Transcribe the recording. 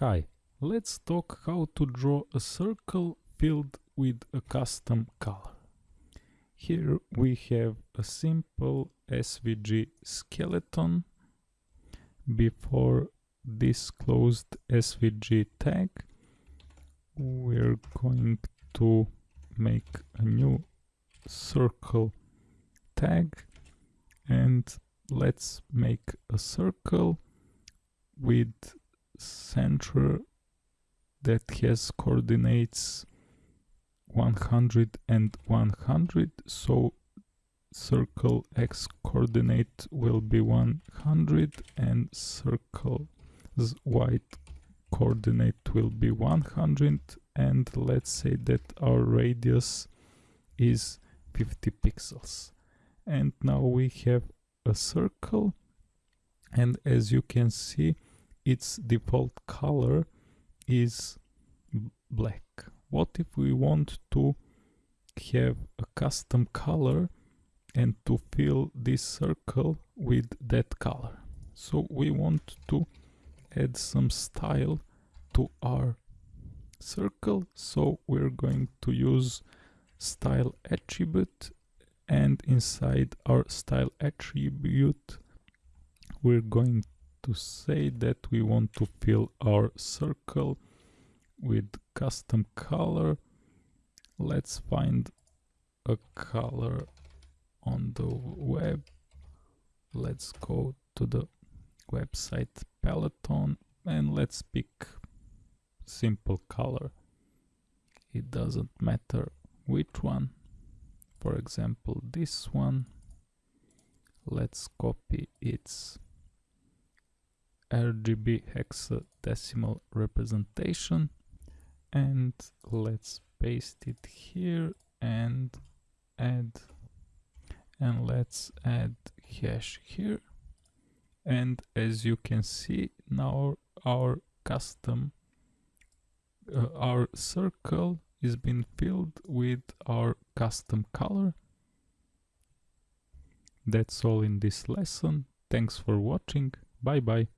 Hi, let's talk how to draw a circle filled with a custom color. Here we have a simple SVG skeleton. Before this closed SVG tag, we're going to make a new circle tag and let's make a circle with center that has coordinates 100 and 100 so circle x coordinate will be 100 and circle y coordinate will be 100 and let's say that our radius is 50 pixels. And now we have a circle and as you can see its default color is black. What if we want to have a custom color and to fill this circle with that color? So we want to add some style to our circle so we're going to use style attribute and inside our style attribute we're going to say that we want to fill our circle with custom color. Let's find a color on the web. Let's go to the website Paletton and let's pick simple color. It doesn't matter which one. For example this one. Let's copy its RGB hexadecimal representation. And let's paste it here and add and let's add hash here. And as you can see now our custom uh, our circle is being filled with our custom color. That's all in this lesson. Thanks for watching. Bye bye